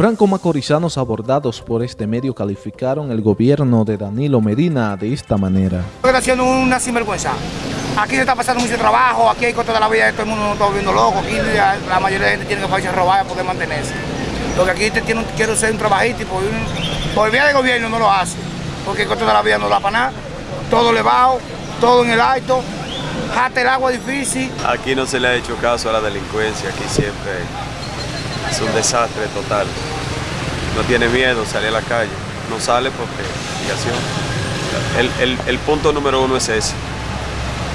Franco-macorizanos abordados por este medio calificaron el gobierno de Danilo Medina de esta manera. Está haciendo una sinvergüenza. Aquí se está pasando mucho trabajo, aquí hay cosas de la vida, todo el mundo está viendo loco, aquí la mayoría de la gente tiene que a robar para poder mantenerse. Lo que aquí te tiene, quiero ser un trabajito y por, por vía de gobierno no lo hace, porque el costo de la vida no da para nada, todo elevado, todo en el alto, jate el agua difícil. Aquí no se le ha hecho caso a la delincuencia, aquí siempre es un desastre total. No tiene miedo, sale a la calle, no sale porque el, el, el punto número uno es ese,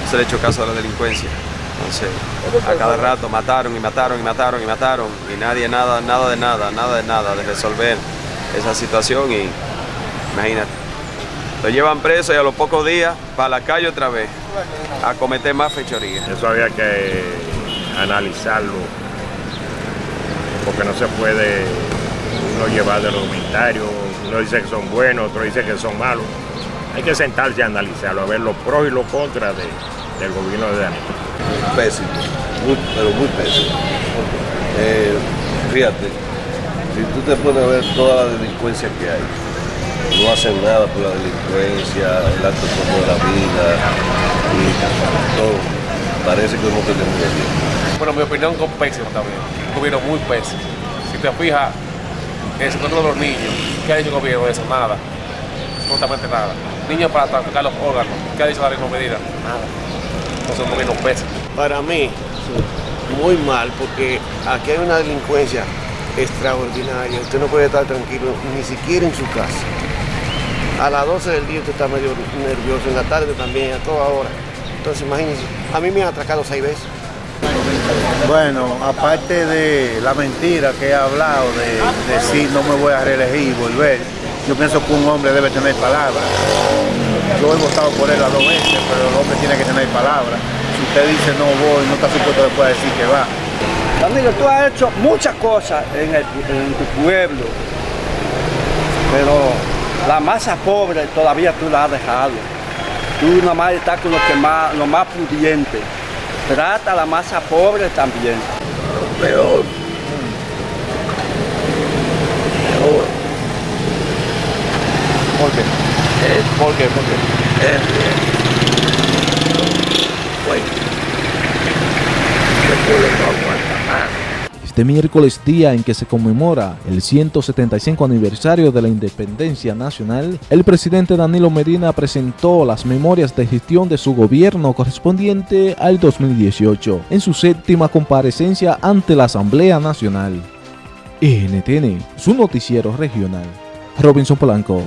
no se le hecho caso a la delincuencia. Entonces, a cada rato mataron y mataron y mataron y mataron y nadie nada, nada de nada, nada de nada de resolver esa situación y imagínate. Lo llevan preso y a los pocos días para la calle otra vez a cometer más fechorías. Eso había que analizarlo porque no se puede uno llevar de los comentarios, uno dice que son buenos, otro dice que son malos. Hay que sentarse a analizarlo, a ver los pros y los contras del gobierno de Daniel. Pésimo, pero muy pésimo. Eh, fíjate, si tú te pones a ver toda la delincuencia que hay, no hacen nada por la delincuencia, el alto costo de la vida y todo. Parece que no tenemos tiempo. Bueno, mi opinión es pésimo también. Un gobierno muy pésimo. Si te fijas, el sector de los niños, ¿qué ha dicho el gobierno de eso? Nada. Absolutamente nada. Niños para traficar los órganos, ¿qué ha dicho la medida? Nada. Entonces un gobierno pésimo. Para mí, muy mal, porque aquí hay una delincuencia extraordinaria. Usted no puede estar tranquilo ni siquiera en su casa. A las 12 del día usted está medio nervioso, en la tarde también, a toda hora. Entonces imagínense, a mí me han atracado seis veces. Bueno, aparte de la mentira que he hablado de decir no me voy a reelegir y volver, yo pienso que un hombre debe tener palabra. Yo he votado por él a dos veces, pero el hombre tiene que tener palabra. Si usted dice no voy, no está supuesto después decir que va. Danilo, tú has hecho muchas cosas en, en tu pueblo, pero la masa pobre todavía tú la has dejado. Tú nada más estás con lo, que más, lo más pudiente. Trata a la masa pobre también. Peor. Peor. ¿Por qué? Eh, ¿Por qué? ¿Por qué? Eh, Este miércoles, día en que se conmemora el 175 aniversario de la independencia nacional, el presidente Danilo Medina presentó las memorias de gestión de su gobierno correspondiente al 2018 en su séptima comparecencia ante la Asamblea Nacional. NTN, su noticiero regional. Robinson Polanco.